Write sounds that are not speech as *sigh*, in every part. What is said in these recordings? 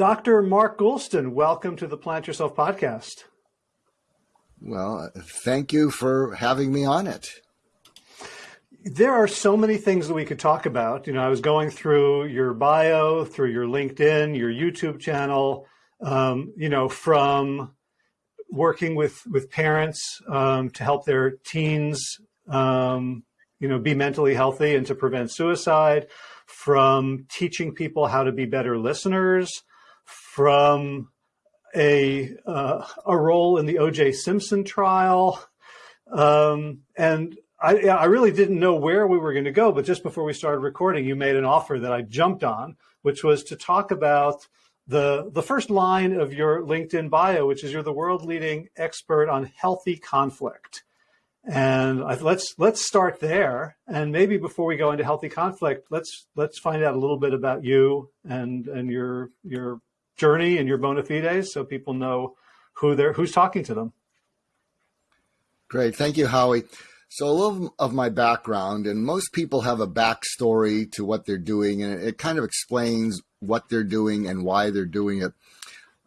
Dr. Mark Goulston, welcome to the Plant Yourself podcast. Well, thank you for having me on it. There are so many things that we could talk about. You know, I was going through your bio, through your LinkedIn, your YouTube channel, um, you know, from working with, with parents um, to help their teens, um, you know, be mentally healthy and to prevent suicide, from teaching people how to be better listeners, from a uh, a role in the O.J. Simpson trial, um, and I, I really didn't know where we were going to go. But just before we started recording, you made an offer that I jumped on, which was to talk about the the first line of your LinkedIn bio, which is you're the world leading expert on healthy conflict. And I, let's let's start there. And maybe before we go into healthy conflict, let's let's find out a little bit about you and and your your journey and your bona fides, so people know who they're who's talking to them. Great, thank you, Howie. So a little of my background, and most people have a backstory to what they're doing, and it kind of explains what they're doing and why they're doing it.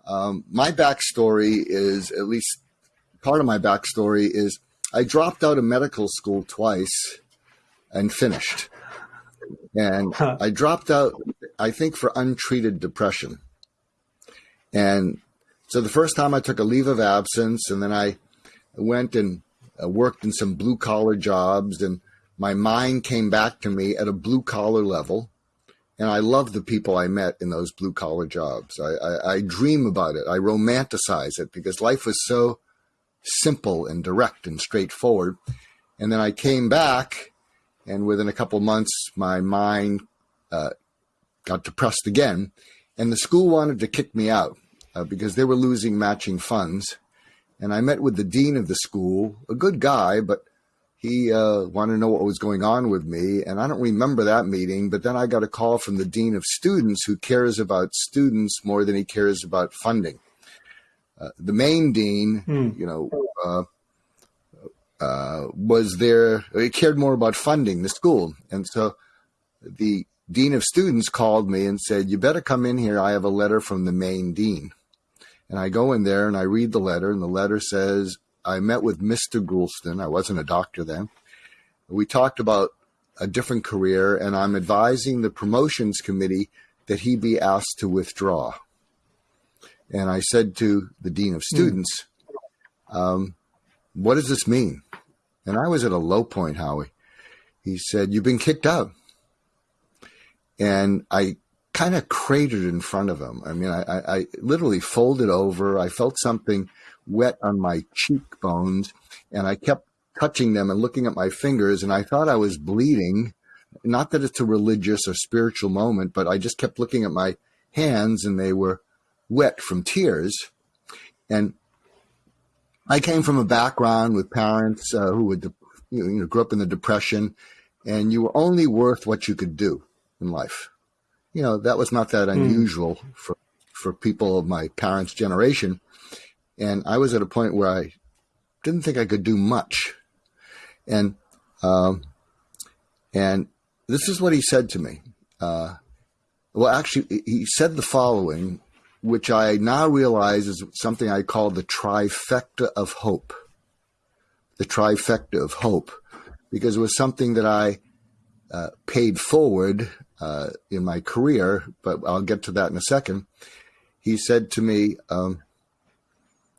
Um, my backstory is, at least part of my backstory is, I dropped out of medical school twice and finished. And I dropped out, I think, for untreated depression. And so the first time I took a leave of absence, and then I went and uh, worked in some blue collar jobs, and my mind came back to me at a blue collar level. And I love the people I met in those blue collar jobs. I, I, I dream about it. I romanticize it because life was so simple and direct and straightforward. And then I came back, and within a couple months, my mind uh, got depressed again. And the school wanted to kick me out uh, because they were losing matching funds. And I met with the dean of the school, a good guy, but he uh, wanted to know what was going on with me. And I don't remember that meeting, but then I got a call from the dean of students who cares about students more than he cares about funding. Uh, the main dean, hmm. you know, uh, uh, was there, he cared more about funding the school. And so the dean of students called me and said, you better come in here. I have a letter from the main dean. And I go in there and I read the letter, and the letter says, I met with Mr. Goulston. I wasn't a doctor then. We talked about a different career, and I'm advising the promotions committee that he be asked to withdraw. And I said to the dean of students, mm. um, What does this mean? And I was at a low point, Howie. He said, You've been kicked out. And I kind of cratered in front of him. I mean, I, I, literally folded over. I felt something wet on my cheekbones, and I kept touching them and looking at my fingers, and I thought I was bleeding. Not that it's a religious or spiritual moment, but I just kept looking at my hands, and they were wet from tears. And I came from a background with parents uh, who would, you know, grew up in the Depression, and you were only worth what you could do in life you know, that was not that hmm. unusual mm. for, for people of my parents' generation. And I was at a point where I didn't think I could do much. And, um, and this is what he said to me. Uh, well, actually, he said the following, which I now realize is something I call the trifecta of hope. The trifecta of hope, because it was something that I uh, paid forward uh, in my career, but I'll get to that in a second. He said to me, um,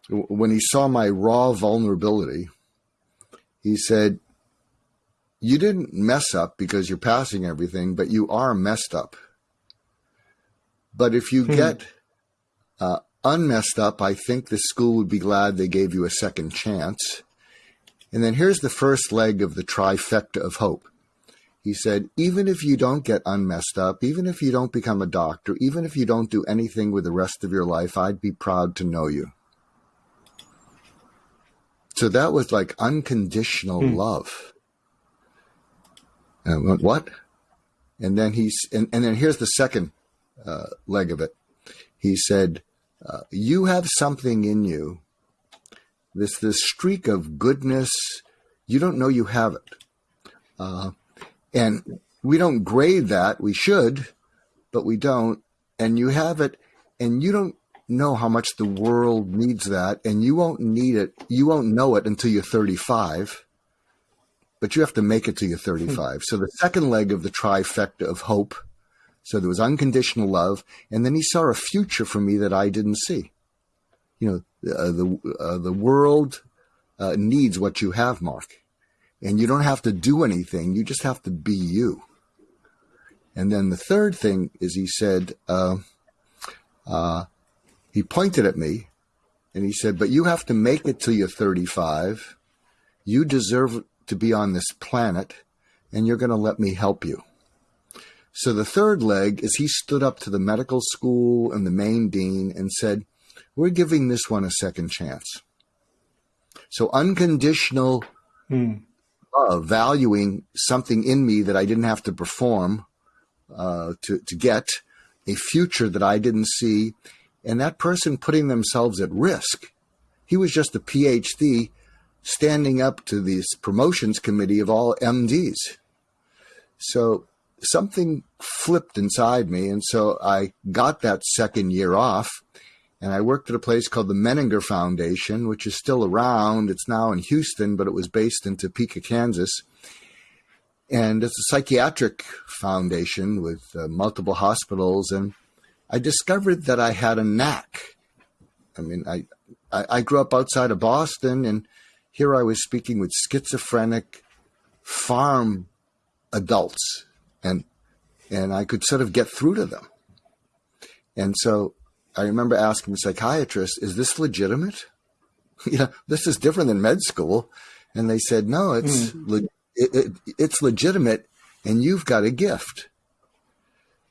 when he saw my raw vulnerability, he said, You didn't mess up because you're passing everything, but you are messed up. But if you hmm. get uh, unmessed up, I think the school would be glad they gave you a second chance. And then here's the first leg of the trifecta of hope. He said, even if you don't get unmessed up, even if you don't become a doctor, even if you don't do anything with the rest of your life, I'd be proud to know you. So that was like unconditional hmm. love. And went, what? And then he's, and, and then here's the second uh, leg of it. He said, uh, you have something in you, this, this streak of goodness. You don't know you have it. Uh, and we don't grade that. We should, but we don't. And you have it and you don't know how much the world needs that, and you won't need it. You won't know it until you're 35, but you have to make it till you're 35. so the second leg of the trifecta of hope. So there was unconditional love, and then he saw a future for me that I didn't see. You know, uh, the uh, the world uh, needs what you have, Mark, and you don't have to do anything. You just have to be you. And then the third thing is he said, uh, uh, he pointed at me and he said, But you have to make it till you're 35. You deserve to be on this planet, and you're going to let me help you. So the third leg is he stood up to the medical school and the main dean and said, We're giving this one a second chance. So unconditional hmm. Love, valuing something in me that I didn't have to perform uh, to, to get, a future that I didn't see, and that person putting themselves at risk. He was just a PhD standing up to this promotions committee of all MDs. So something flipped inside me. And so I got that second year off and I worked at a place called the Menninger Foundation, which is still around. It's now in Houston, but it was based in Topeka, Kansas. And it's a psychiatric foundation with uh, multiple hospitals. And I discovered that I had a knack. I mean, I, I, I grew up outside of Boston, and here I was speaking with schizophrenic farm adults, and and I could sort of get through to them. And so I remember asking the psychiatrist, "Is this legitimate? *laughs* you know, this is different than med school." And they said, "No, it's mm. le- it, it, it's legitimate, and you've got a gift."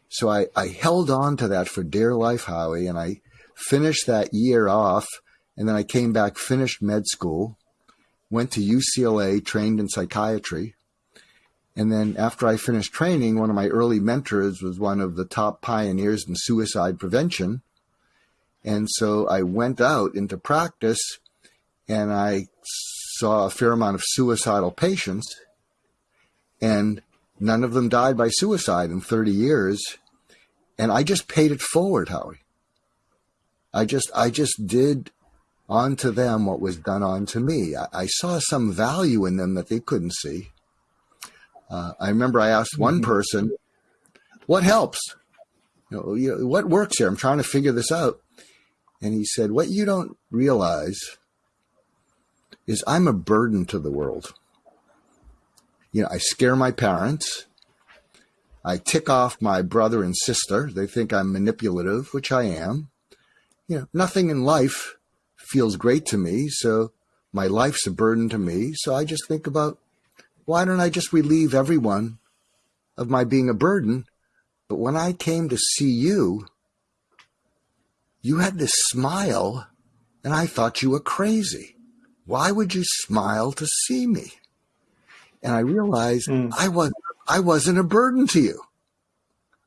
So I, I held on to that for dear life, Howie, and I finished that year off. And then I came back, finished med school, went to UCLA, trained in psychiatry. And then after I finished training, one of my early mentors was one of the top pioneers in suicide prevention. And so I went out into practice and I saw a fair amount of suicidal patients. And none of them died by suicide in 30 years and I just paid it forward, Howie. I just I just did onto them what was done onto me. I, I saw some value in them that they couldn't see. Uh, I remember I asked one mm-hmm. person, "What helps? You know, you know, what works here? I'm trying to figure this out." And he said, "What you don't realize is I'm a burden to the world. You know, I scare my parents." I tick off my brother and sister. They think I'm manipulative, which I am. You know, nothing in life feels great to me, so my life's a burden to me. So I just think about why don't I just relieve everyone of my being a burden? But when I came to see you, you had this smile, and I thought you were crazy. Why would you smile to see me? And I realized mm. I was I wasn't a burden to you.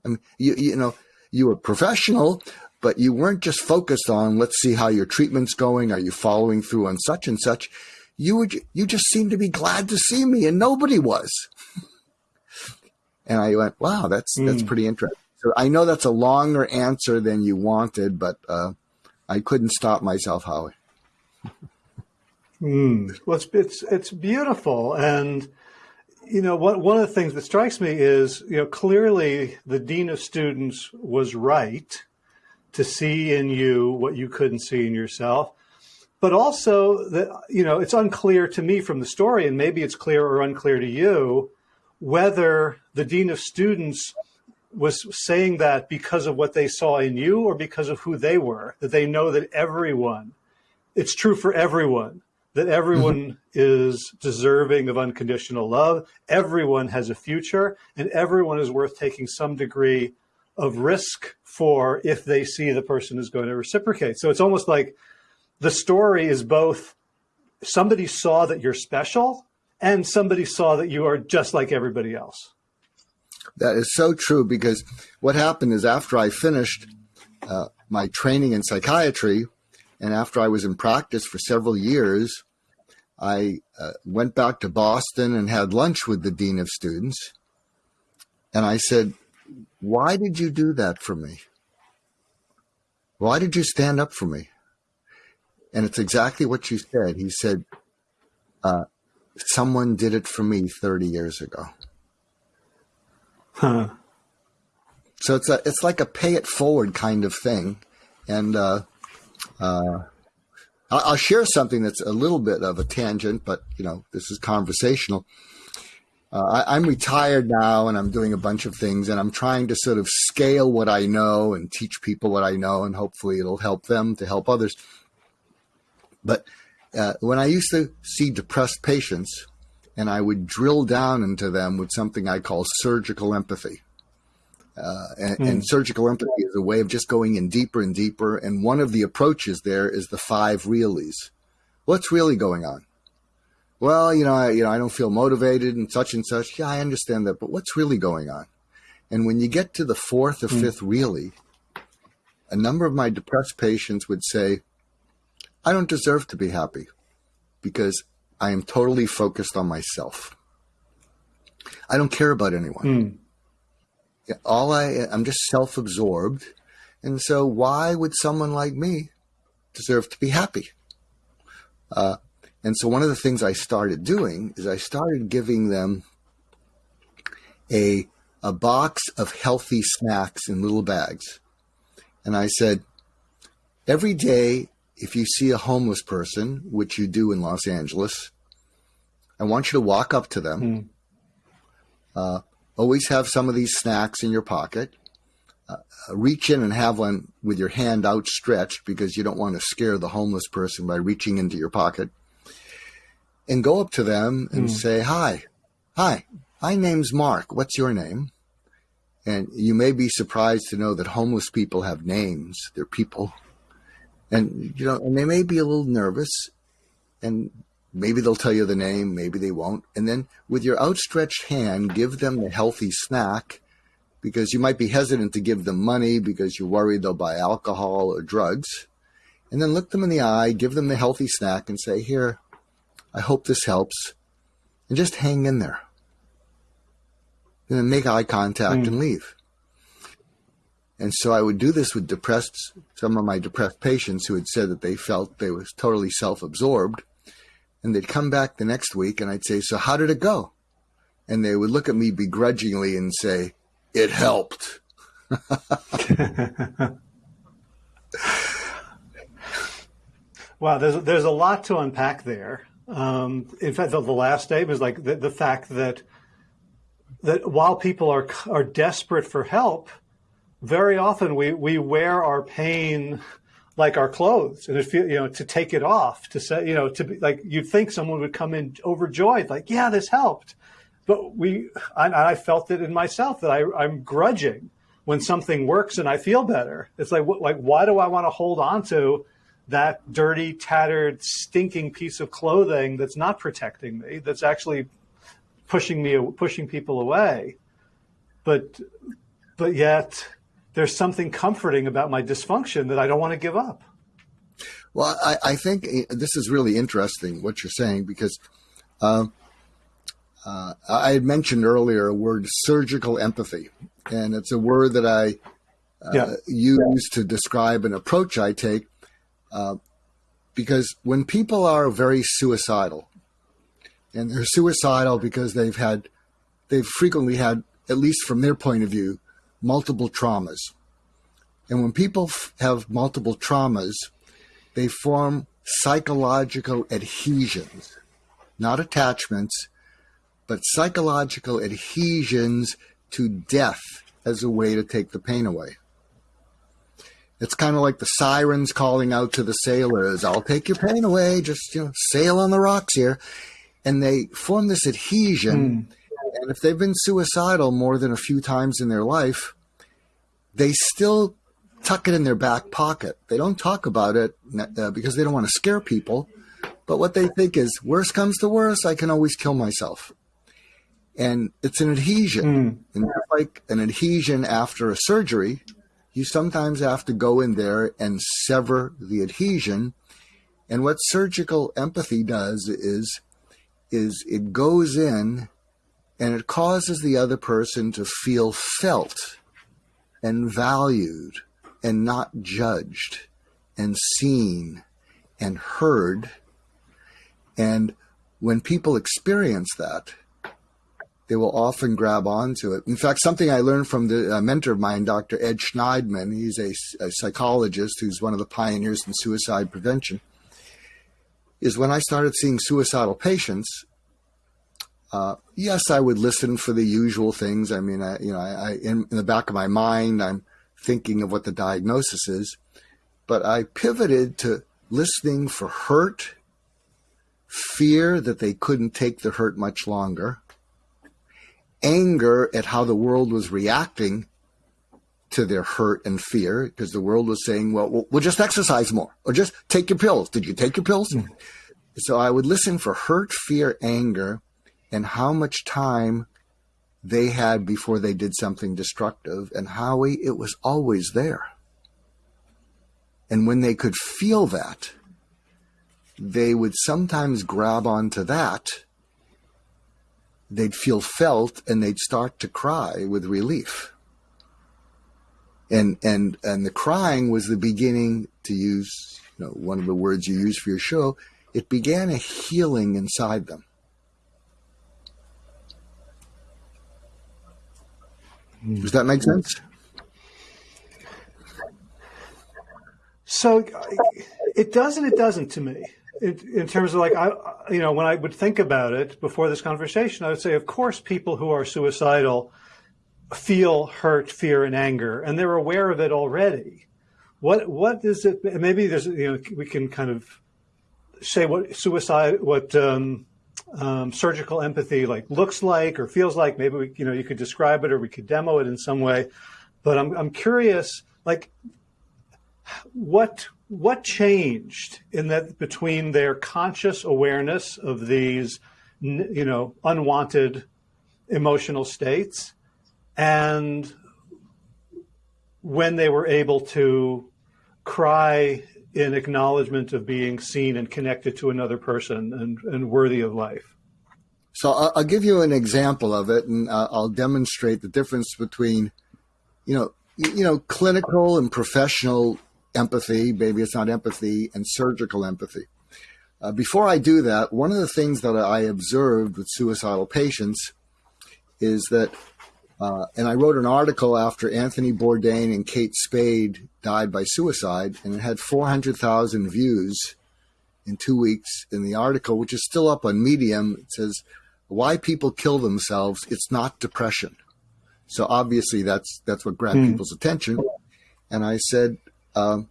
I mean, you, you know, you were professional, but you weren't just focused on, let's see how your treatment's going. Are you following through on such and such? You would, you just seemed to be glad to see me and nobody was. and I went, wow, that's, mm. that's hmm. pretty interesting. So I know that's a longer answer than you wanted, but, uh, I couldn't stop myself, Howie. mm. Well, it's, it's, it's beautiful. And, you know, what, one of the things that strikes me is, you know, clearly the dean of students was right to see in you what you couldn't see in yourself. But also that, you know, it's unclear to me from the story, and maybe it's clear or unclear to you, whether the dean of students was saying that because of what they saw in you or because of who they were, that they know that everyone, it's true for everyone that everyone mm-hmm. is deserving of unconditional love. Everyone has a future and everyone is worth taking some degree of risk for if they see the person is going to reciprocate. So it's almost like the story is both somebody saw that you're special and somebody saw that you are just like everybody else. That is so true because what happened is after I finished uh, my training in psychiatry, and after I was in practice for several years, I uh, went back to Boston and had lunch with the dean of students. And I said, Why did you do that for me? Why did you stand up for me? And it's exactly what you said. He said, uh, Someone did it for me 30 years ago. Huh. So it's a, it's like a pay it forward kind of thing. And, uh, uh, I'll share something that's a little bit of a tangent, but you know, this is conversational. Uh, I, am retired now and I'm doing a bunch of things and I'm trying to sort of scale what I know and teach people what I know and hopefully it'll help them to help others. But uh, when I used to see depressed patients and I would drill down into them with something I call surgical empathy. Uh, and, mm. and, surgical empathy is a way of just going in deeper and deeper. And one of the approaches there is the five reallys. What's really going on? well, you know, I, you know, I don't feel motivated and such and such. Yeah, I understand that, but what's really going on? And when you get to the fourth or mm. fifth really, a number of my depressed patients would say, I don't deserve to be happy because I am totally focused on myself. I don't care about anyone. Mm. All I, I'm just self absorbed. And so why would someone like me deserve to be happy? Uh, and so one of the things I started doing is I started giving them a a box of healthy snacks in little bags. And I said, every day, if you see a homeless person, which you do in Los Angeles, I want you to walk up to them. Mm. Uh, always have some of these snacks in your pocket. Uh, reach in and have one with your hand outstretched because you don't want to scare the homeless person by reaching into your pocket and go up to them and mm. say, Hi, hi, my name's Mark. What's your name? And you may be surprised to know that homeless people have names. They're people. And, you know, and they may be a little nervous and maybe they'll tell you the name, maybe they won't. And then with your outstretched hand, give them the healthy snack because you might be hesitant to give them money because you're worried they'll buy alcohol or drugs. And then look them in the eye, give them the healthy snack and say, here, I hope this helps. And just hang in there. And then make eye contact mm. and leave. And so I would do this with depressed, some of my depressed patients who had said that they felt they was totally self-absorbed. And they'd come back the next week and I'd say, so how did it go? And they would look at me begrudgingly and say, it helped. *laughs* wow, there's, there's a lot to unpack there. Um, in fact, the, the, last statement is like the, the fact that that while people are are desperate for help, very often we we wear our pain like our clothes and if you know to take it off to say you know to be like you'd think someone would come in overjoyed like yeah this helped but we I, I felt it in myself that I, I'm grudging when something works and I feel better it's like like why do I want to hold on to that dirty, tattered, stinking piece of clothing that's not protecting me, that's actually pushing me, pushing people away. But, but yet there's something comforting about my dysfunction that I don't want to give up. Well, I, I think this is really interesting what you're saying because uh, uh, I had mentioned earlier a word surgical empathy, and it's a word that I uh, yeah. use to describe an approach I take uh, because when people are very suicidal, and they're suicidal because they've had, they've frequently had, at least from their point of view, multiple traumas. And when people have multiple traumas, they form psychological adhesions, not attachments, but psychological adhesions to death as a way to take the pain away. It's kind of like the sirens calling out to the sailors, I'll take your pain away, just you know, sail on the rocks here. And they form this adhesion. Mm. And if they've been suicidal more than a few times in their life, they still tuck it in their back pocket. They don't talk about it uh, because they don't want to scare people. But what they think is, worst comes to worst, I can always kill myself. And it's an adhesion. Mm. And like an adhesion after a surgery, you sometimes have to go in there and sever the adhesion. And what surgical empathy does is, is it goes in and it causes the other person to feel felt and valued and not judged and seen and heard. And when people experience that, they will often grab onto it. In fact, something I learned from the mentor of mine, Dr. Ed Shneidman, he's a, a, psychologist who's one of the pioneers in suicide prevention, is when I started seeing suicidal patients. Uh, yes, I would listen for the usual things. I mean, I, you know, I, I in, in the back of my mind, I'm thinking of what the diagnosis is, but I pivoted to listening for hurt, fear that they couldn't take the hurt much longer, anger at how the world was reacting to their hurt and fear because the world was saying, well, we'll just exercise more or just take your pills. Did you take your pills? Mm. So I would listen for hurt, fear, anger, and how much time they had before they did something destructive. And Howie, it was always there. And when they could feel that, they would sometimes grab onto that. They'd feel felt and they'd start to cry with relief. And, and, and the crying was the beginning to use, you know, one of the words you use for your show. It began a healing inside them. Does that make sense? So it does and it doesn't to me. In terms of like I, you know, when I would think about it before this conversation, I would say, of course, people who are suicidal feel hurt, fear, and anger, and they're aware of it already. What what is it? Maybe there's you know we can kind of say what suicide, what um, um, surgical empathy like looks like or feels like. Maybe we, you know you could describe it or we could demo it in some way. But I'm I'm curious, like what what changed in that between their conscious awareness of these you know unwanted emotional states and when they were able to cry in acknowledgement of being seen and connected to another person and, and worthy of life so I'll, give you an example of it and uh, i'll demonstrate the difference between you know you know clinical and professional empathy, maybe it's not empathy, and surgical empathy. Uh, before I do that, one of the things that I observed with suicidal patients is that, uh, and I wrote an article after Anthony Bourdain and Kate Spade died by suicide, and it had 400,000 views in two weeks in the article, which is still up on Medium. It says, Why People Kill Themselves, It's Not Depression. So obviously that's that's what grabbed mm. people's attention. And I said, um,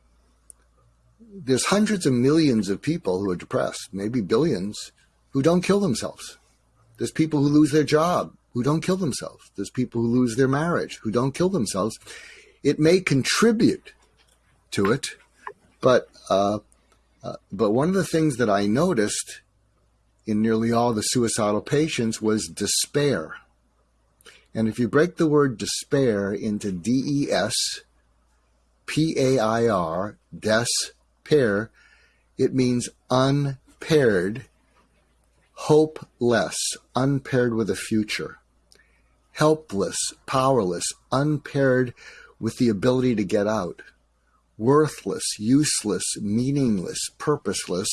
there's hundreds of millions of people who are depressed, maybe billions, who don't kill themselves. There's people who lose their job who don't kill themselves. There's people who lose their marriage who don't kill themselves. It may contribute to it, but uh, uh, but one of the things that I noticed in nearly all the suicidal patients was despair. And if you break the word despair into D E S P A I R, despair, it means unpaired, hopeless, unpaired with a future, helpless, powerless, unpaired with the ability to get out, worthless, useless, meaningless, purposeless,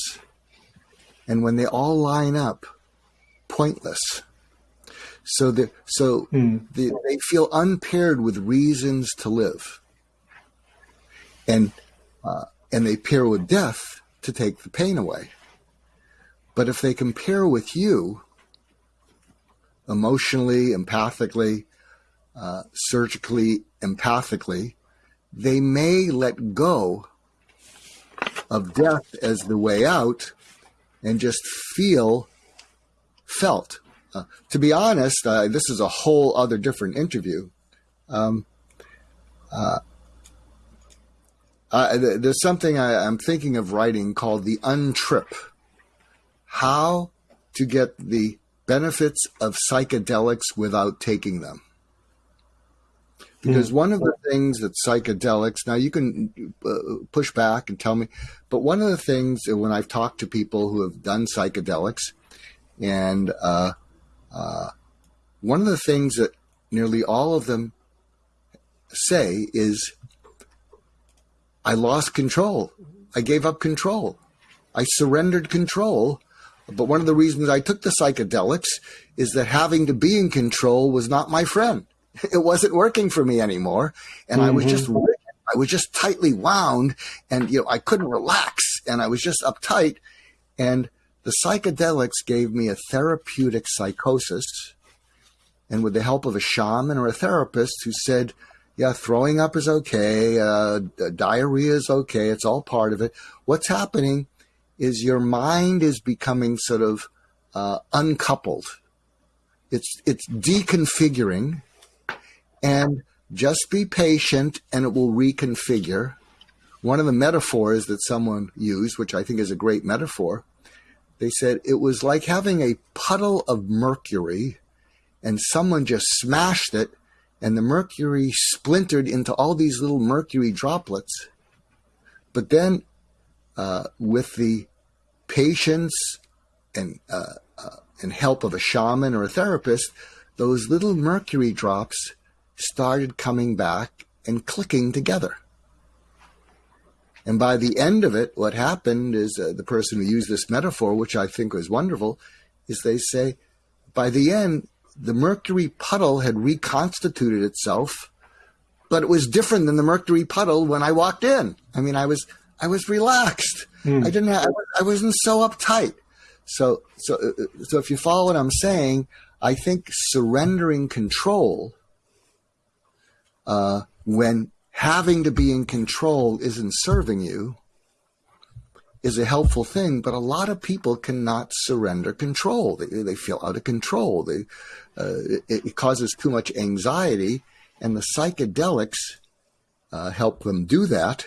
and when they all line up, pointless. So, the, so mm. the, they feel unpaired with reasons to live and uh, and they pair with death to take the pain away. But if they compare with you, emotionally, empathically, uh, surgically, empathically, they may let go of death as the way out and just feel felt. Uh, to be honest, uh, this is a whole other different interview. Um, uh, uh, there's something I, am thinking of writing called the untrip. How to get the benefits of psychedelics without taking them. Because mm. one of the things that psychedelics, now you can uh, push back and tell me, but one of the things when I've talked to people who have done psychedelics, and uh, uh, one of the things that nearly all of them say is I lost control. I gave up control. I surrendered control. But one of the reasons I took the psychedelics is that having to be in control was not my friend. *laughs* It wasn't working for me anymore. And mm-hmm. I was just, I was just tightly wound and, you know, I couldn't relax and I was just uptight. And the psychedelics gave me a therapeutic psychosis. And with the help of a shaman or a therapist who said, yeah, throwing up is okay. Uh, diarrhea is okay. It's all part of it. What's happening is your mind is becoming sort of uh, uncoupled. It's it's deconfiguring, and just be patient, and it will reconfigure. One of the metaphors that someone used, which I think is a great metaphor, they said it was like having a puddle of mercury, and someone just smashed it and the mercury splintered into all these little mercury droplets. But then, uh, with the patience and uh, uh, and help of a shaman or a therapist, those little mercury drops started coming back and clicking together. And by the end of it, what happened is uh, the person who used this metaphor, which I think was wonderful, is they say, by the end, the mercury puddle had reconstituted itself, but it was different than the mercury puddle when I walked in. I mean, I was I was relaxed. Mm. I didn't have I wasn't so uptight. So so so if you follow what I'm saying, I think surrendering control uh, when having to be in control isn't serving you is a helpful thing, but a lot of people cannot surrender control. They, they feel out of control. They, uh, it, it, causes too much anxiety, and the psychedelics uh, help them do that.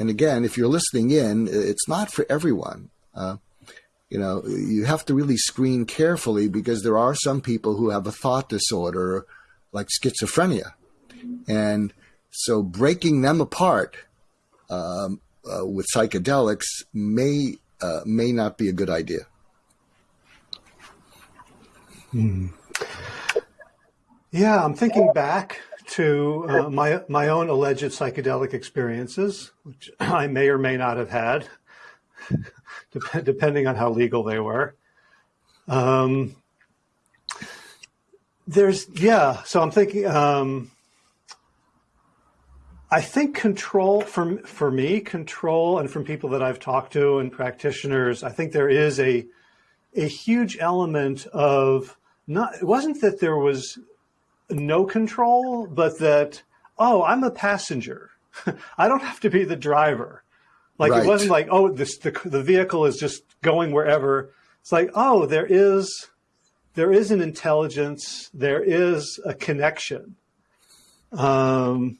And again, if you're listening in, it's not for everyone. Uh, you know, you have to really screen carefully because there are some people who have a thought disorder like schizophrenia. And so breaking them apart um, uh, with psychedelics may uh, may not be a good idea. Hmm. Yeah, I'm thinking back to uh, my my own alleged psychedelic experiences, which I may or may not have had, *laughs* depending on how legal they were. Um, there's yeah, so I'm thinking. Um, I think control for for me, control, and from people that I've talked to and practitioners, I think there is a a huge element of not. It wasn't that there was no control, but that oh, I'm a passenger. *laughs* I don't have to be the driver. Like right. it wasn't like oh, this the the vehicle is just going wherever. It's like oh, there is there is an intelligence, there is a connection. Um,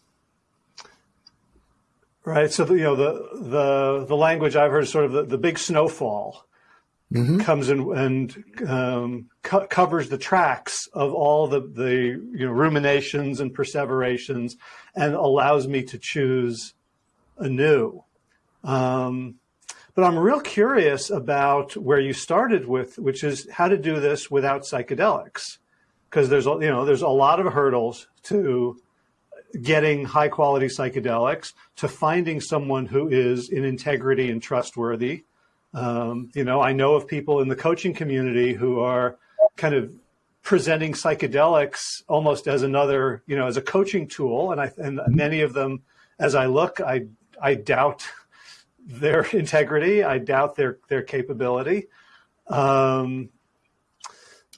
Right. So, the, you know, the, the, the language I've heard is sort of the, the big snowfall mm-hmm. comes in and um, co- covers the tracks of all the, the, you know, ruminations and perseverations and allows me to choose anew. Um, but I'm real curious about where you started with, which is how to do this without psychedelics. Because there's, you know, there's a lot of hurdles to getting high quality psychedelics to finding someone who is in integrity and trustworthy. Um, you know, I know of people in the coaching community who are kind of presenting psychedelics almost as another, you know, as a coaching tool. And I, and many of them, as I look, I, I doubt their *laughs* integrity. I doubt their, their capability. Um,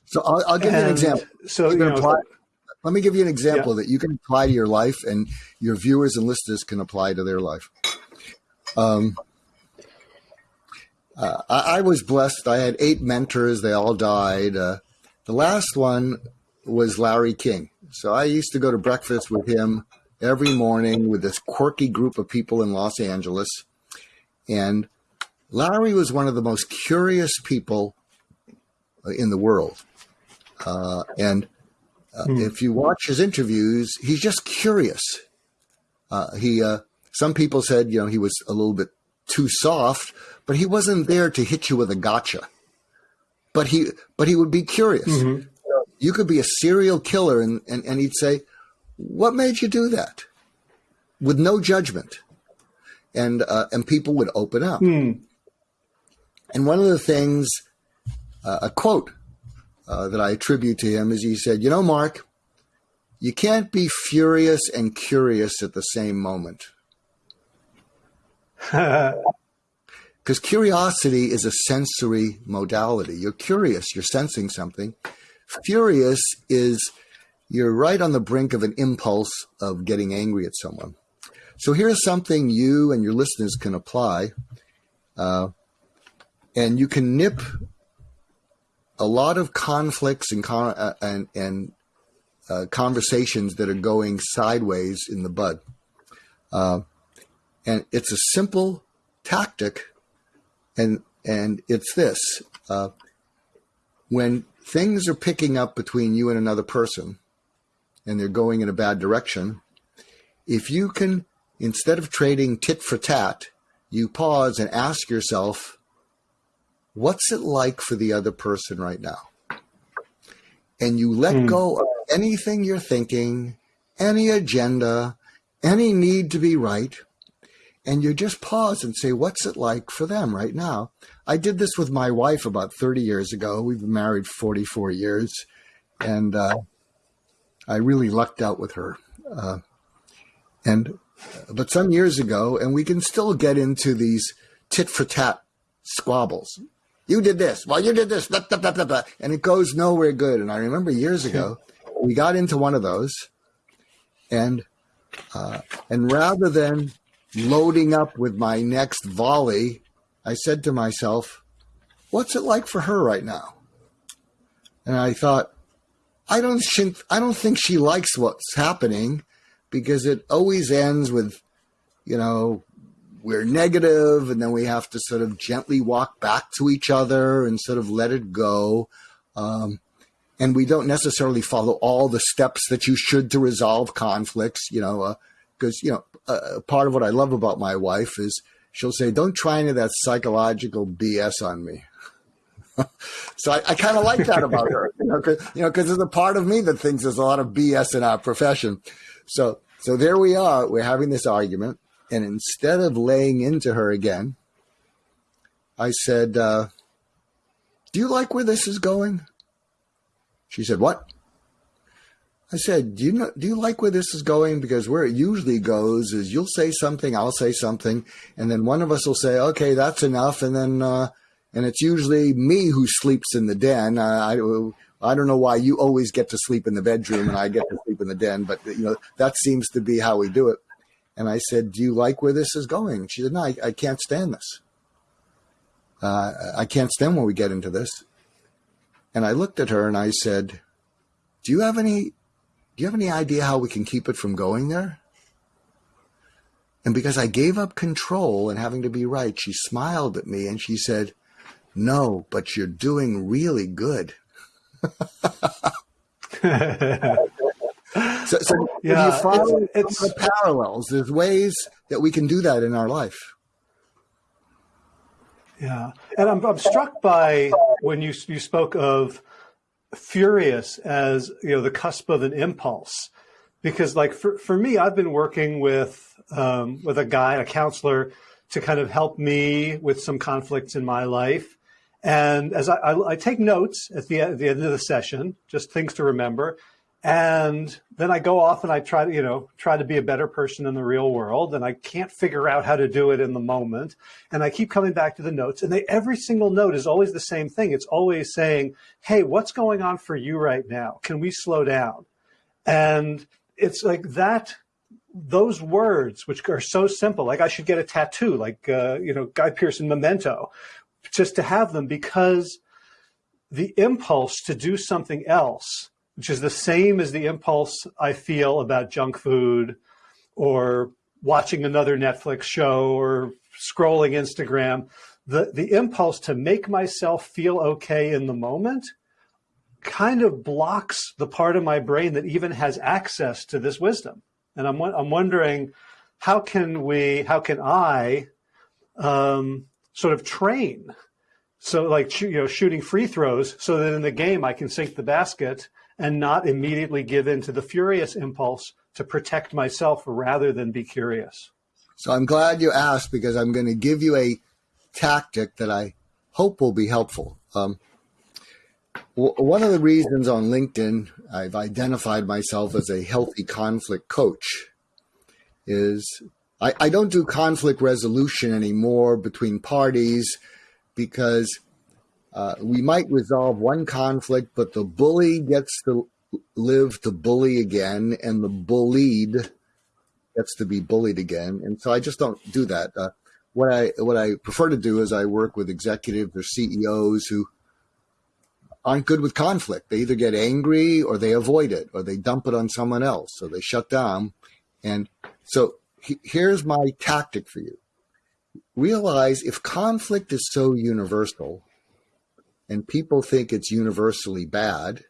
so I'll, I'll give you an example. So, you know, apply, let me give you an example yeah. that you can apply to your life and your viewers and listeners can apply to their life. Um, uh, I, I, was blessed. I had eight mentors. They all died. Uh, the last one was Larry King. So I used to go to breakfast with him every morning with this quirky group of people in Los Angeles. And Larry was one of the most curious people in the world. Uh, and uh, hmm. If you watch his interviews, he's just curious. Uh, he, uh, some people said, you know, he was a little bit too soft, but he wasn't there to hit you with a gotcha. But he, but he would be curious. Mm-hmm. You could be a serial killer, and, and and he'd say, "What made you do that?" With no judgment. and uh, and people would open up. Hmm. And one of the things, uh, a quote uh, that I attribute to him is he said, "You know, Mark, you can't be furious and curious at the same moment." *laughs* Because curiosity is a sensory modality. You're curious, you're sensing something. Furious is you're right on the brink of an impulse of getting angry at someone. So here's something you and your listeners can apply, uh, and you can nip a lot of conflicts and con- uh, and, and uh, conversations that are going sideways in the bud. And it's a simple tactic, and and it's this: uh, when things are picking up between you and another person, and they're going in a bad direction, if you can, instead of trading tit for tat, you pause and ask yourself, what's it like for the other person right now? And you let mm. go of anything you're thinking, any agenda, any need to be right, and you just pause and say, what's it like for them right now? I did this with my wife about 30 years ago. We've been married 44 years, and uh, I really lucked out with her. Uh, and but some years ago, and we can still get into these tit for tat squabbles. You did this. Well, you did this. Blah, blah, blah, and it goes nowhere good. And I remember years ago, we got into one of those, and uh, and rather than loading up with my next volley, I said to myself, "What's it like for her right now?" And I thought, I don't think I don't think she likes what's happening because it always ends with, you know, we're negative and then we have to sort of gently walk back to each other and sort of let it go. Um, and we don't necessarily follow all the steps that you should to resolve conflicts, you know, because, uh, you know, uh, part of what I love about my wife is she'll say, don't try any of that psychological BS on me. *laughs* so I, I kind of like that about her, you know, because you know, there's a part of me that thinks there's a lot of BS in our profession. So, so there we are. We're having this argument, and instead of laying into her again, I said, uh, "Do you like where this is going?" She said, "What?" I said, "Do you know? Do you like where this is going? Because where it usually goes is you'll say something, I'll say something, and then one of us will say, "Okay, that's enough," and then uh, and it's usually me who sleeps in the den. I, I don't know why you always get to sleep in the bedroom and I get to sleep in the den, but you know that seems to be how we do it. And I said, "Do you like where this is going?" She said, "No, I, I can't stand this. Uh, I can't stand when we get into this." And I looked at her and I said, "Do you have any? Do you have any idea how we can keep it from going there?" And because I gave up control and having to be right, she smiled at me and she said, no, but you're doing really good. *laughs* so, so yeah, you find it's, it's parallels. There's ways that we can do that in our life. Yeah, and I'm, I'm struck by when you you spoke of furious as you know the cusp of an impulse, because like for for me, I've been working with um, with a guy, a counselor, to kind of help me with some conflicts in my life, and as I, I, I take notes at the, at the end of the session, just things to remember. And then I go off and I try to, you know, try to be a better person in the real world. And I can't figure out how to do it in the moment. And I keep coming back to the notes and they, every single note is always the same thing. It's always saying, Hey, what's going on for you right now? Can we slow down? And it's like that, those words, which are so simple, like I should get a tattoo, like, uh, you know, Guy Pearson memento, just to have them because the impulse to do something else, which is the same as the impulse I feel about junk food or watching another Netflix show or scrolling Instagram, the, the impulse to make myself feel okay in the moment kind of blocks the part of my brain that even has access to this wisdom. And I'm, I'm wondering, how can we, how can I um, sort of train. So like, you know, shooting free throws so that in the game I can sink the basket and not immediately give in to the furious impulse to protect myself rather than be curious. So I'm glad you asked because I'm going to give you a tactic that I hope will be helpful. Um, one of the reasons on LinkedIn I've identified myself as a healthy conflict coach is I, I don't do conflict resolution anymore between parties because uh, we might resolve one conflict, but the bully gets to live to bully again, and the bullied gets to be bullied again. And so I just don't do that. Uh, what I what I prefer to do is I work with executives or CEOs who aren't good with conflict. They either get angry or they avoid it or they dump it on someone else. So they shut down. And so he, here's my tactic for you. Realize if conflict is so universal and people think it's universally bad,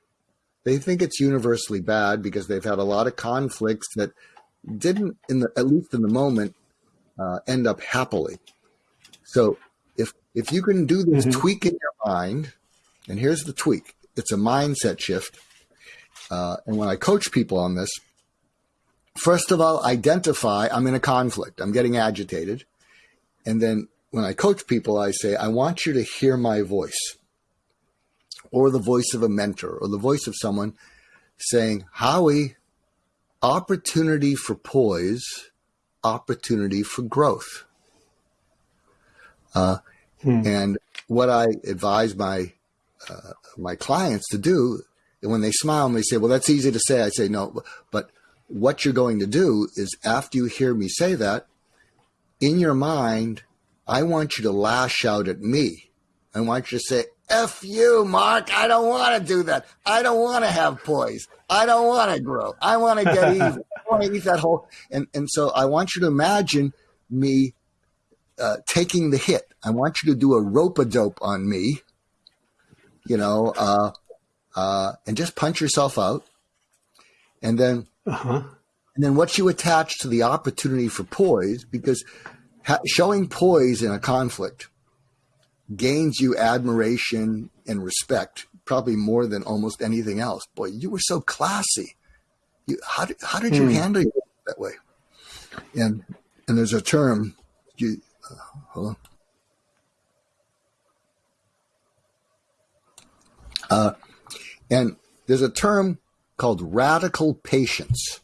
they think it's universally bad because they've had a lot of conflicts that didn't, in the, at least in the moment, uh, end up happily. So if if you can do this mm-hmm. tweak in your mind, and here's the tweak: it's a mindset shift. Uh, and when I coach people on this, first of all, identify I'm in a conflict. I'm getting agitated, and then when I coach people, I say I want you to hear my voice, or the voice of a mentor, or the voice of someone saying, "Howie, opportunity for poise." opportunity for growth. Uh, hmm. And what I advise my uh, my clients to do when they smile and they say, "Well, that's easy to say," I say, "No, but what you're going to do is after you hear me say that, in your mind, I want you to lash out at me. I want you to say, F you, Mark. I don't want to do that. I don't want to have poise. I don't want to grow. I want to get *laughs* even. I want to eat that whole. And, and so I want you to imagine me uh, taking the hit. I want you to do a rope a dope on me, you know, uh, uh, and just punch yourself out. And then, uh-huh. and then what you attach to the opportunity for poise, because ha- showing poise in a conflict gains you admiration and respect, probably more than almost anything else. Boy, you were so classy. You, how did, how did you hmm. handle it that way? And and there's a term. You uh, hold on. Uh, and there's a term called radical patience.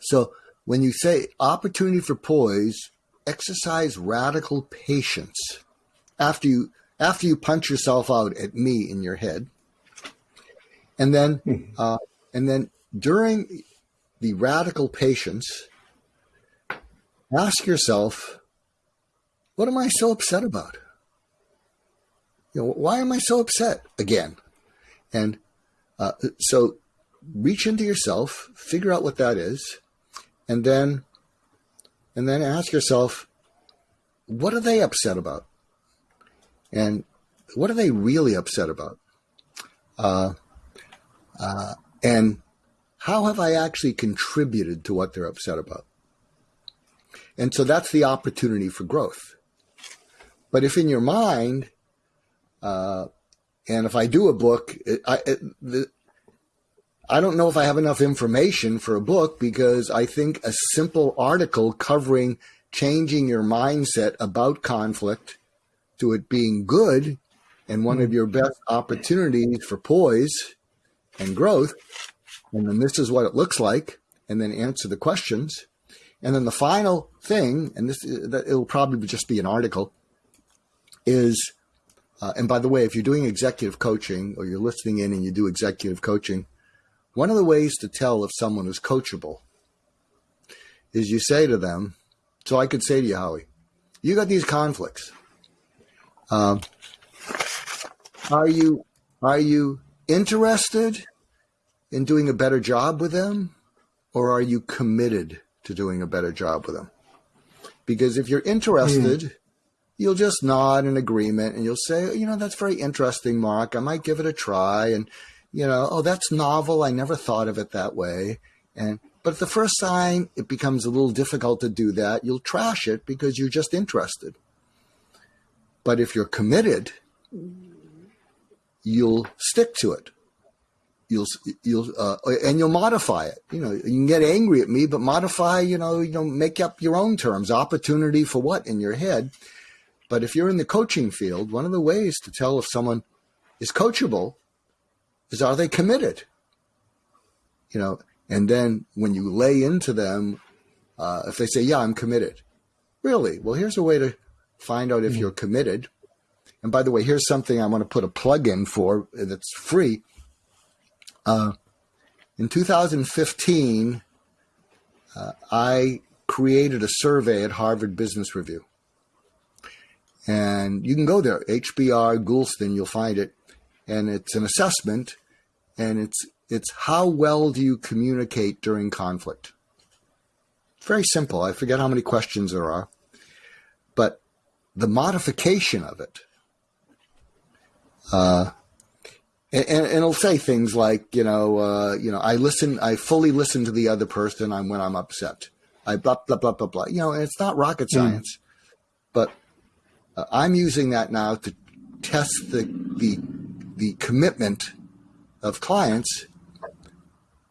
So when you say opportunity for poise, exercise radical patience after you after you punch yourself out at me in your head, and then hmm. uh, and then during the radical patience, ask yourself, what am I so upset about? You know, why am I so upset again? And uh, so reach into yourself, figure out what that is, and then and then ask yourself, what are they upset about? And what are they really upset about? Uh, uh, and how have I actually contributed to what they're upset about? And so that's the opportunity for growth. But if in your mind, uh, and if I do a book, I, I don't know if I have enough information for a book because I think a simple article covering changing your mindset about conflict to it being good and one of hmm. your best opportunities for poise and growth. And then this is what it looks like, and then answer the questions. And then the final thing, and this that it'll probably just be an article, is, uh, and by the way, if you're doing executive coaching or you're listening in and you do executive coaching, one of the ways to tell if someone is coachable is you say to them, so I could say to you, Howie, you got these conflicts. Um, are you are you interested in doing a better job with them, or are you committed to doing a better job with them? Because if you're interested, mm. you'll just nod in agreement and you'll say, you know, that's very interesting, Mark. I might give it a try. And, you know, oh, that's novel. I never thought of it that way. And, but the first time it becomes a little difficult to do that, you'll trash it because you're just interested. But if you're committed, you'll stick to it. you'll you'll uh, and you'll modify it. You know, you can get angry at me, but modify. You know, you know, make up your own terms. Opportunity for what in your head. But if you're in the coaching field, one of the ways to tell if someone is coachable is are they committed? You know, and then when you lay into them, uh, if they say, "Yeah, I'm committed," really, well, here's a way to find out if mm-hmm. you're committed. And by the way, here's something I want to put a plug in for that's free. Uh, in 2015, uh, I created a survey at Harvard Business Review. And you can go there, HBR Goulston, you'll find it. And it's an assessment, and it's it's how well do you communicate during conflict. Very simple. I forget how many questions there are, but the modification of it uh, and, and, it'll say things like, you know, uh, you know, I listen, I fully listen to the other person. I'm when I'm upset. I blah blah blah blah blah. You know, and it's not rocket hmm. science, mm. but uh, I'm using that now to test the the the commitment of clients.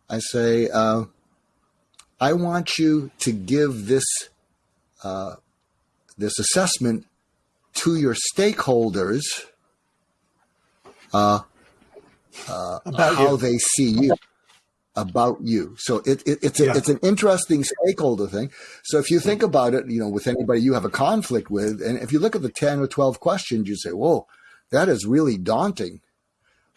I say, uh, I want you to give this uh, this assessment to your stakeholders uh, uh, how you. they see you about you. So it, it, it's a, yeah. it's an interesting stakeholder thing. So if you think about it, you know, with anybody you have a conflict with, and if you look at the ten or twelve questions, you say, "Whoa, that is really daunting."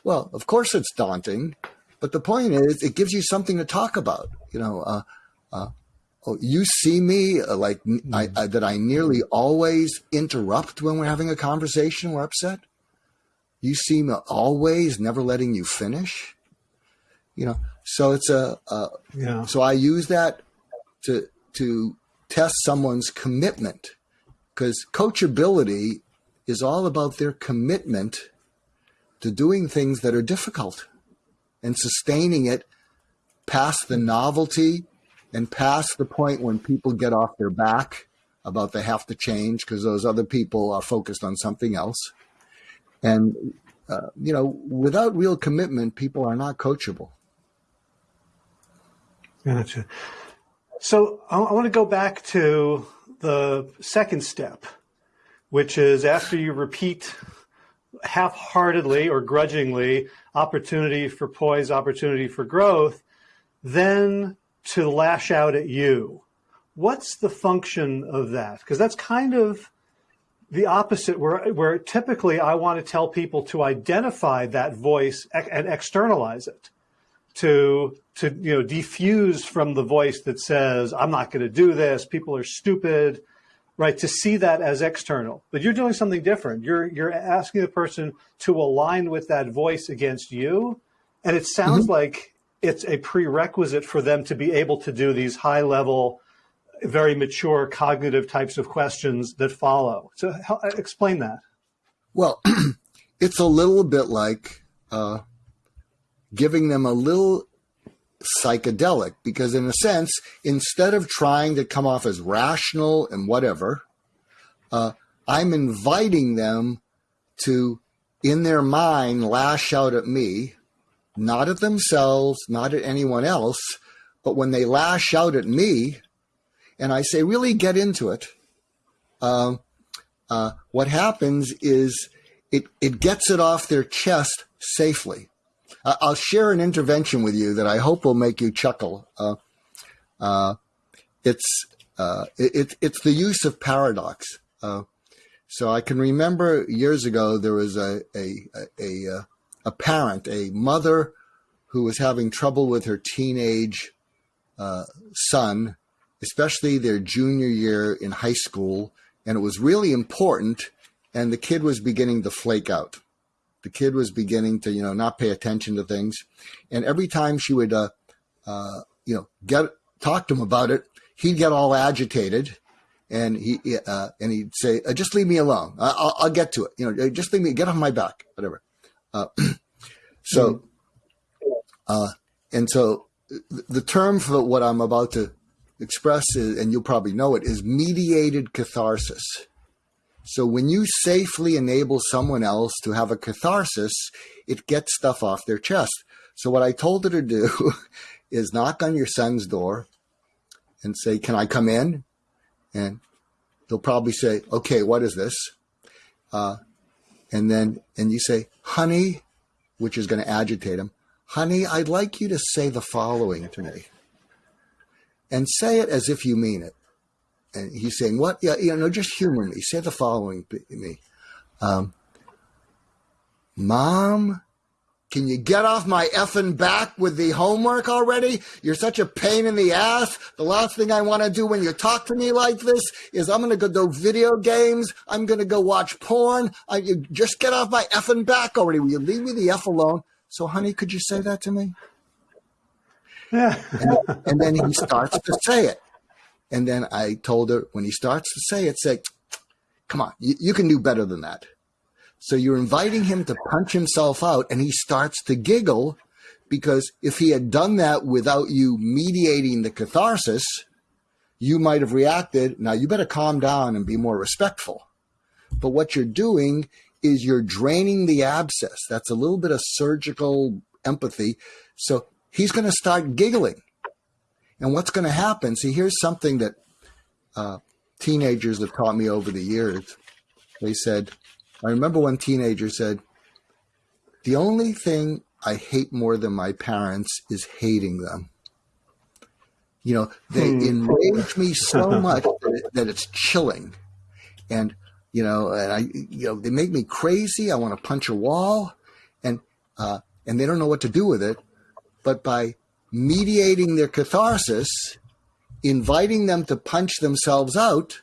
Well, of course it's daunting, but the point is, it gives you something to talk about. You know, uh, uh, oh, you see me uh, like mm. I, I, that I nearly always interrupt when we're having a conversation. We're upset. You seem always never letting you finish. You know, so it's a, a yeah. So I use that to to test someone's commitment because coachability is all about their commitment to doing things that are difficult and sustaining it past the novelty and past the point when people get off their back about they have to change because those other people are focused on something else and, uh, you know, without real commitment, people are not coachable. Gotcha. So I, I want to go back to the second step, which is after you repeat half-heartedly or grudgingly opportunity for poise, opportunity for growth, then to lash out at you. What's the function of that? Because that's kind of the opposite where, where typically I want to tell people to identify that voice and externalize it to, to, you know, defuse from the voice that says, I'm not going to do this. People are stupid, right? To see that as external, but you're doing something different. You're, you're asking the person to align with that voice against you. And it sounds mm -hmm. like it's a prerequisite for them to be able to do these high level very mature cognitive types of questions that follow. So how, explain that. Well, *clears throat* it's a little bit like uh, giving them a little psychedelic because in a sense, instead of trying to come off as rational and whatever, uh, I'm inviting them to, in their mind, lash out at me, not at themselves, not at anyone else, but when they lash out at me, and I say, really get into it. Uh, uh, what happens is it, it gets it off their chest safely. Uh, I'll share an intervention with you that I hope will make you chuckle. Uh, uh, it's, uh, it, it's the use of paradox. so I can remember years ago there was a, a, a, a parent, a mother who was having trouble with her teenage son especially their junior year in high school. And it was really important. And the kid was beginning to flake out. The kid was beginning to, you know, not pay attention to things. And every time she would, uh, uh, you know, get talk to him about it, he'd get all agitated, and he uh, and he'd say, uh, "Just leave me alone. I'll, I'll, get to it. You know, just leave me. Get off my back. Whatever." Uh, *clears throat* so, uh, and so the term for what I'm about to express, is, and you'll probably know it, is mediated catharsis. So when you safely enable someone else to have a catharsis, it gets stuff off their chest. So what I told her to do *laughs* is knock on your son's door and say, "Can I come in?" And he'll probably say, "Okay, what is this?" Uh, and then and you say, "Honey," which is going to agitate him. Honey, I'd like you to say the following to me. And say it as if you mean it. And he's saying, What? Yeah, you know, just humor me. Say the following to me. Um, Mom, can you get off my effing back with the homework already? You're such a pain in the ass. The last thing I want to do when you talk to me like this is I'm going to go do video games. I'm going to go watch porn. I, you just get off my effing back already. Will you leave me the F alone? So, honey, could you say that to me? Yeah. and, and then he starts to say it. And then I told her when he starts to say it, say, come on, you, you can do better than that. So you're inviting him to punch himself out, and he starts to giggle because if he had done that without you mediating the catharsis, you might have reacted. Now you better calm down and be more respectful. But what you're doing is you're draining the abscess. That's a little bit of surgical empathy. So he's going to start giggling. And what's going to happen? See, here's something that uh, teenagers have taught me over the years. They said, I remember one teenager said, The only thing I hate more than my parents is hating them. You know, they hmm. enrage me so *laughs* much that, it, that it's chilling. And, you know, and I, you know, they make me crazy. I want to punch a wall and, uh, and they don't know what to do with it. But by mediating their catharsis, inviting them to punch themselves out,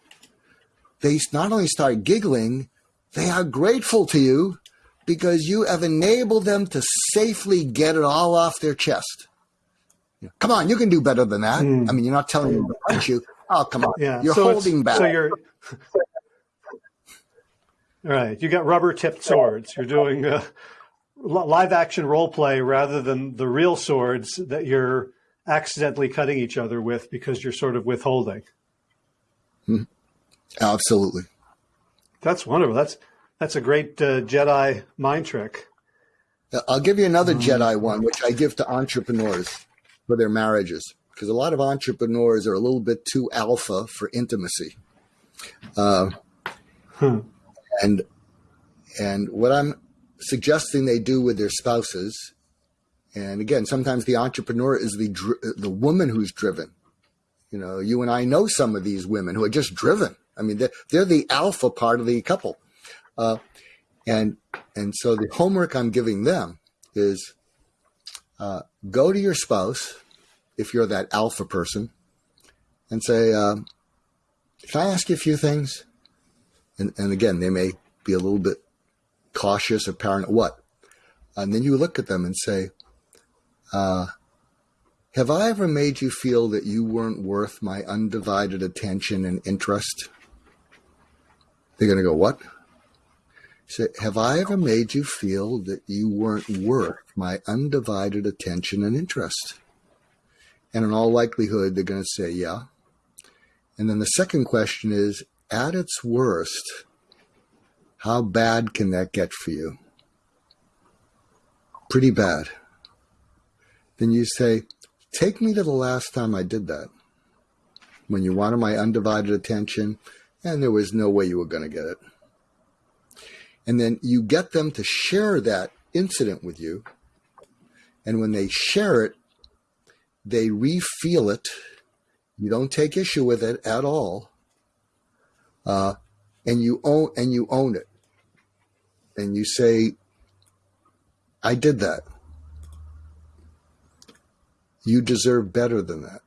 they not only start giggling, they are grateful to you because you have enabled them to safely get it all off their chest. Come on, you can do better than that. Mm. I mean, you're not telling them to punch you. Oh, come on. Yeah. You're so holding back. So you're right. You got rubber tipped swords. You're doing uh, live action role play rather than the real swords that you're accidentally cutting each other with because you're sort of withholding. Hmm. Absolutely. That's wonderful. That's that's a great uh, Jedi mind trick. I'll give you another um, Jedi one, which I give to entrepreneurs for their marriages, because a lot of entrepreneurs are a little bit too alpha for intimacy. Uh, hmm. And and what I'm suggesting they do with their spouses, and again, sometimes the entrepreneur is the the woman who's driven. You know, you and I know some of these women who are just driven I mean, they're, they're the alpha part of the couple. Uh, and, and so the homework I'm giving them is uh, go to your spouse, if you're that alpha person, and say, uh, Can I ask you a few things? And, and again, they may be a little bit cautious or paranoid. What? And then you look at them and say, uh, Have I ever made you feel that you weren't worth my undivided attention and interest? They're going to go, What? Say, have I ever made you feel that you weren't worth my undivided attention and interest? And in all likelihood, they're going to say, Yeah. And then the second question is, at its worst, how bad can that get for you? Pretty bad. Then you say, Take me to the last time I did that. When you wanted my undivided attention, and there was no way you were going to get it. And then you get them to share that incident with you. And when they share it, they refeel it. You don't take issue with it at all. Uh, and you own and you own it. And you say, I did that. You deserve better than that.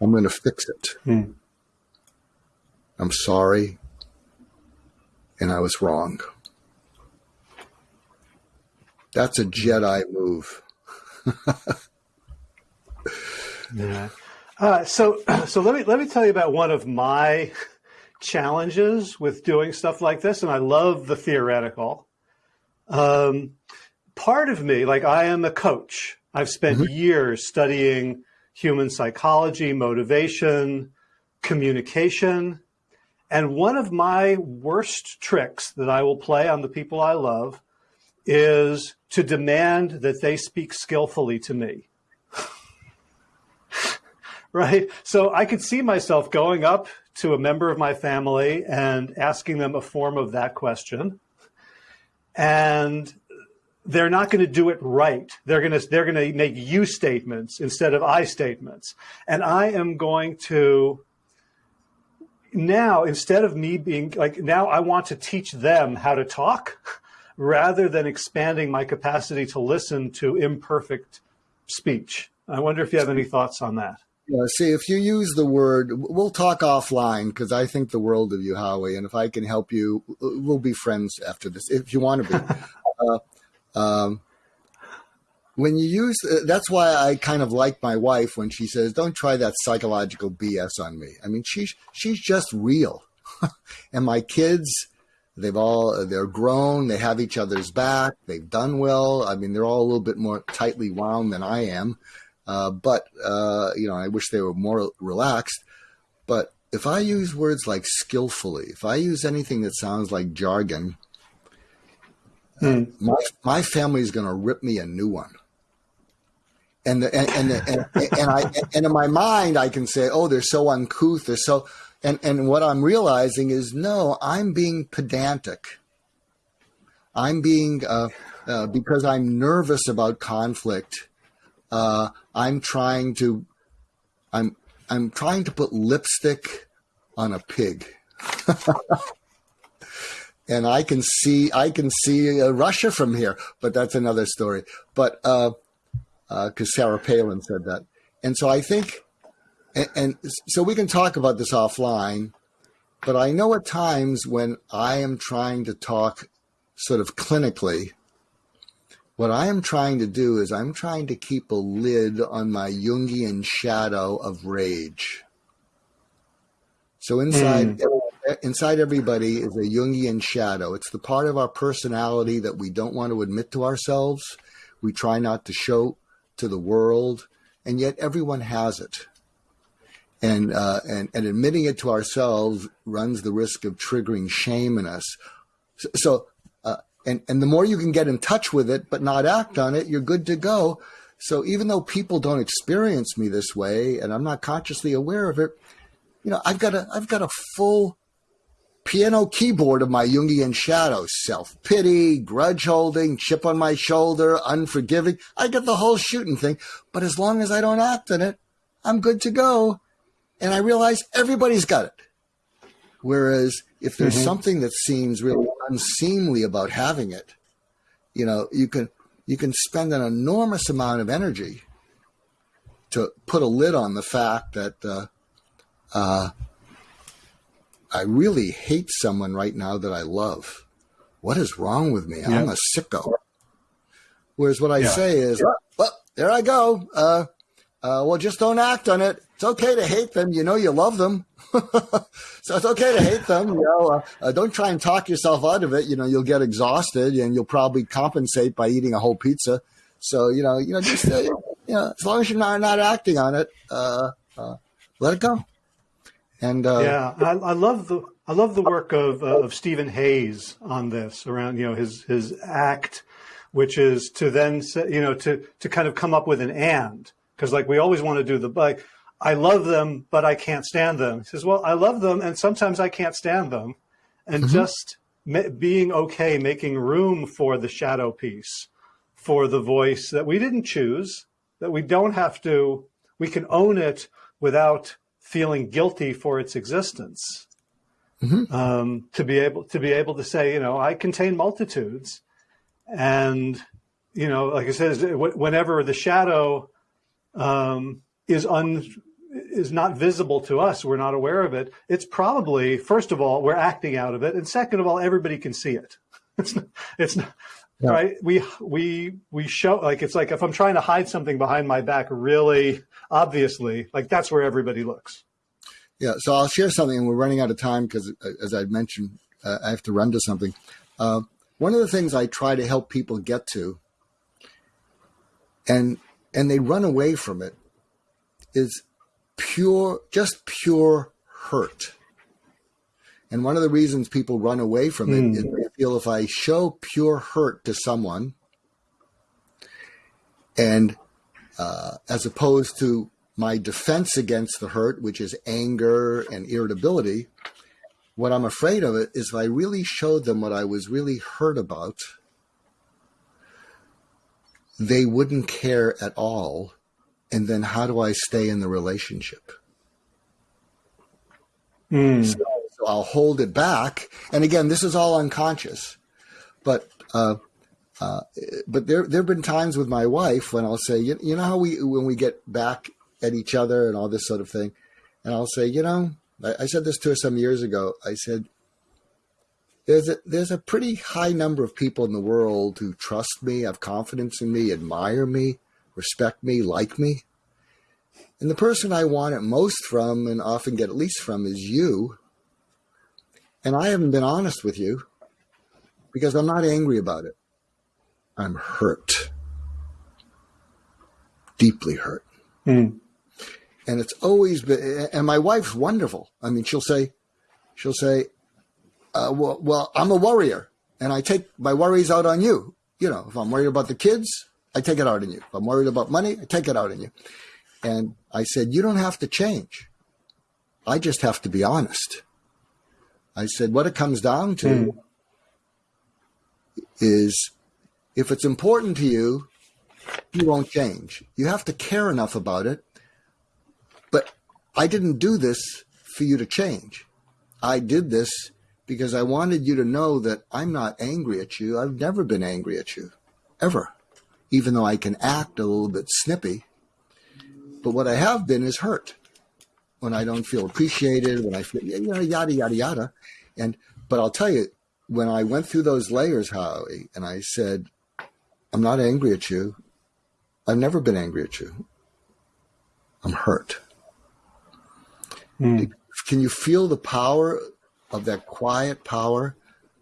I'm going to fix it. Hmm. I'm sorry, and I was wrong. That's a Jedi move. *laughs* yeah. Uh, so, *clears throat* so let me let me tell you about one of my *laughs* challenges with doing stuff like this, and I love the theoretical. Um, part of me, like I am a coach. I've spent mm-hmm. years studying human psychology, motivation, communication, and one of my worst tricks that I will play on the people I love is to demand that they speak skillfully to me. *laughs* right? So I could see myself going up to a member of my family and asking them a form of that question. And they're not going to do it right. They're going to they're going to make you statements instead of I statements. And I am going to now instead of me being like now I want to teach them how to talk *laughs* rather than expanding my capacity to listen to imperfect speech. I wonder if you have any thoughts on that. Yeah, see, if you use the word, we'll talk offline because I think the world of you, Howie, and if I can help you, we'll be friends after this if you want to be. *laughs* uh, um, when you use, uh, that's why I kind of like my wife when she says, "Don't try that psychological BS on me." I mean, she's she's just real, *laughs* and my kids, they've all they're grown, they have each other's back, they've done well. I mean, they're all a little bit more tightly wound than I am, uh, but uh, you know, I wish they were more relaxed. But if I use words like skillfully, if I use anything that sounds like jargon, Hmm. My my family is going to rip me a new one. And the, and and, the, and, and I and in my mind I can say, oh, they're so uncouth, they're so. And and what I'm realizing is, no, I'm being pedantic. I'm being uh, uh, because I'm nervous about conflict. Uh, I'm trying to, I'm I'm trying to put lipstick on a pig. *laughs* and I can see I can see uh, Russia from here, but that's another story. But because uh, Sarah Palin said that, and so I think, and, and so we can talk about this offline. But I know at times when I am trying to talk sort of clinically, what I am trying to do is I'm trying to keep a lid on my Jungian shadow of rage. So inside mm inside everybody is a Jungian shadow. It's the part of our personality that we don't want to admit to ourselves. We try not to show to the world, and yet everyone has it. And, uh, and, and admitting it to ourselves runs the risk of triggering shame in us. So, uh, and, and the more you can get in touch with it, but not act on it, you're good to go. So even though people don't experience me this way, and I'm not consciously aware of it, you know, I've got a, I've got a full piano keyboard of my Jungian shadow, self pity, grudge holding, chip on my shoulder, unforgiving. I get the whole shooting thing. But as long as I don't act in it, I'm good to go. And I realize everybody's got it. Whereas if there's mm-hmm. something that seems really unseemly about having it, you know, you can you can spend an enormous amount of energy to put a lid on the fact that uh, uh, I really hate someone right now that I love. What is wrong with me? I'm a sicko. Whereas what I yeah. say is, well, there I go. Uh, uh, well, just don't act on it. It's okay to hate them. You know, you love them. *laughs* so it's okay to hate them. You know, uh, uh, don't try and talk yourself out of it. You know, you'll get exhausted and you'll probably compensate by eating a whole pizza. So, you know, you know, just, uh, you know, as long as you're not, not acting on it, uh, let it go. And uh, yeah, I, I, love the I love the work of uh, of Stephen Hayes on this around you know his his act, which is to then say, you know to to kind of come up with an and because like we always want to do the like I love them but I can't stand them. He says, well, I love them and sometimes I can't stand them, and mm-hmm. just being okay, making room for the shadow piece, for the voice that we didn't choose, that we don't have to, we can own it without feeling guilty for its existence. Mm-hmm. Um, to be able to be able to say, you know, I contain multitudes, and you know, like I said, whenever the shadow um, is un is not visible to us, we're not aware of it. It's probably first of all we're acting out of it, and second of all, everybody can see it. *laughs* It's not, it's not, yeah. right. We we we show like it's like if I'm trying to hide something behind my back, really obviously, like that's where everybody looks. Yeah, so I'll share something, and we're running out of time because, uh, as I mentioned, uh, I have to run to something. Uh, one of the things I try to help people get to, and and they run away from it, is pure, just pure hurt. And one of the reasons people run away from it mm. is feel if I show pure hurt to someone, and uh, as opposed to my defense against the hurt, which is anger and irritability, what I'm afraid of it is if I really showed them what I was really hurt about, they wouldn't care at all. And then how do I stay in the relationship? Mm. So, so, I'll hold it back. And again, this is all unconscious, but, uh, uh, but there, there have been times with my wife when I'll say, you, you know how we, when we get back at each other and all this sort of thing, and I'll say, you know, I, I said this to her some years ago. I said, there's a, there's a pretty high number of people in the world who trust me, have confidence in me, admire me, respect me, like me. And the person I want it most from and often get at least from is you. And I haven't been honest with you because I'm not angry about it. I'm hurt. Deeply hurt. Mm. And it's always been, and my wife's wonderful. I mean, she'll say, she'll say, uh, well, well, I'm a worrier and I take my worries out on you. You know, if I'm worried about the kids, I take it out on you. If I'm worried about money, I take it out on you. And I said, you don't have to change. I just have to be honest. I said, what it comes down to mm. is if it's important to you, you won't change. You have to care enough about it. But I didn't do this for you to change. I did this because I wanted you to know that I'm not angry at you. I've never been angry at you, ever, even though I can act a little bit snippy. But what I have been is hurt when I don't feel appreciated, when I feel, you know, yada, yada, yada. And, but I'll tell you, when I went through those layers, Howie, and I said, I'm not angry at you. I've never been angry at you. I'm hurt. Mm. Can you feel the power of that quiet power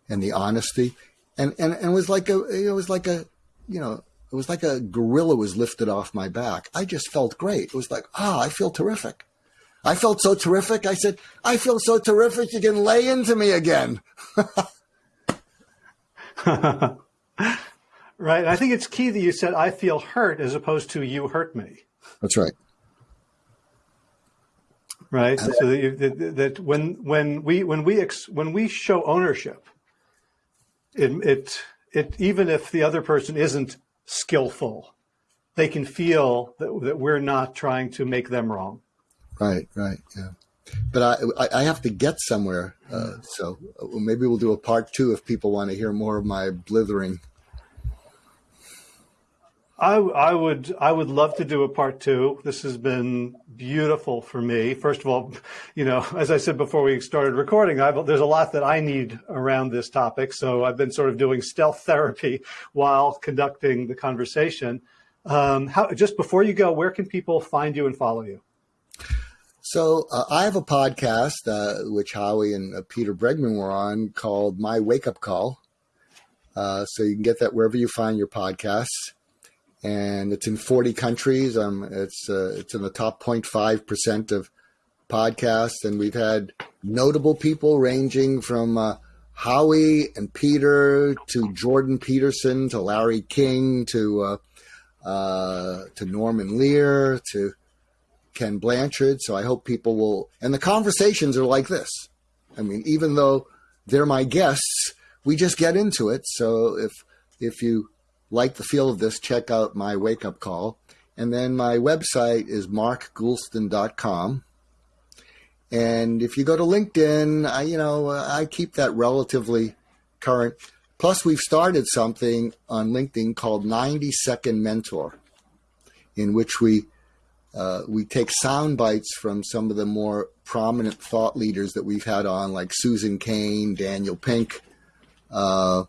and the honesty. And, and, and it was like a, it was like a, you know, it was like a gorilla was lifted off my back. I just felt great. It was like, ah, oh, I feel terrific. I felt so terrific. I said, I feel so terrific. You can lay into me again. *laughs* right. I think it's key that you said, I feel hurt as opposed to you hurt me. That's right right? So that, you, that, that, when when we when we ex, when we show ownership, it it it even if the other person isn't skillful, they can feel that that we're not trying to make them wrong. Right, right, yeah. But I I have to get somewhere, uh, so maybe we'll do a part two if people want to hear more of my blithering. I, I would I would love to do a part two. This has been beautiful for me. First of all, you know, *laughs* as I said before we started recording, I've, there's a lot that I need around this topic. So I've been sort of doing stealth therapy *laughs* while conducting the conversation. Um, how, just before you go, where can people find you and follow you? So uh, I have a podcast uh, which Howie and uh, Peter Bregman were on called My Wake Up Call. Uh, so you can get that wherever you find your podcasts and it's in 40 countries. Um, it's uh, it's in the top 0.5 percent of podcasts, and we've had notable people ranging from uh, Howie and Peter to Jordan Peterson to Larry King to to Norman Lear to Ken Blanchard. So I hope people will. And the conversations are like this. I mean, even though they're my guests, we just get into it. So if if you like the feel of this, check out my wake up call. And then my website is markgoulston.com. And if you go to LinkedIn, I, you know, I keep that relatively current. Plus, we've started something on LinkedIn called 90 Second Mentor, in which we uh, we take sound bites from some of the more prominent thought leaders that we've had on, like Susan Cain, Daniel Pink, uh,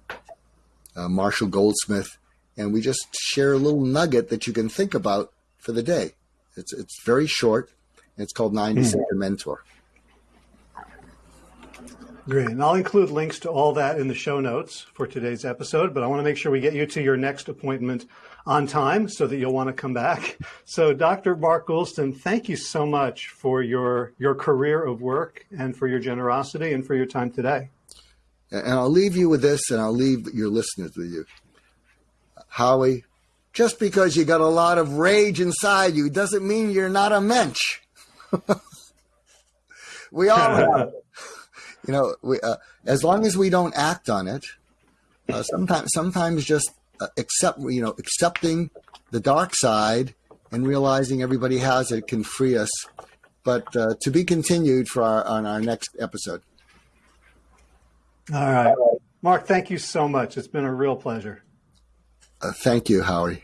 uh, Marshall Goldsmith, and we just share a little nugget that you can think about for the day. It's it's very short. It's called 90 Second mm. Mentor. Great. And I'll include links to all that in the show notes for today's episode, but I want to make sure we get you to your next appointment on time so that you'll want to come back. So Dr. Mark Goulston, thank you so much for your, your career of work and for your generosity and for your time today. And I'll leave you with this, and I'll leave your listeners with you. Howie, just because you got a lot of rage inside you doesn't mean you're not a mensch. *laughs* we all have it. You know, we, uh, as long as we don't act on it, uh, sometimes, sometimes just uh, accept, you know, accepting the dark side and realizing everybody has it can free us. But uh, to be continued for our, on our next episode. All right. Mark, thank you so much. It's been a real pleasure. Uh, thank you, Howie.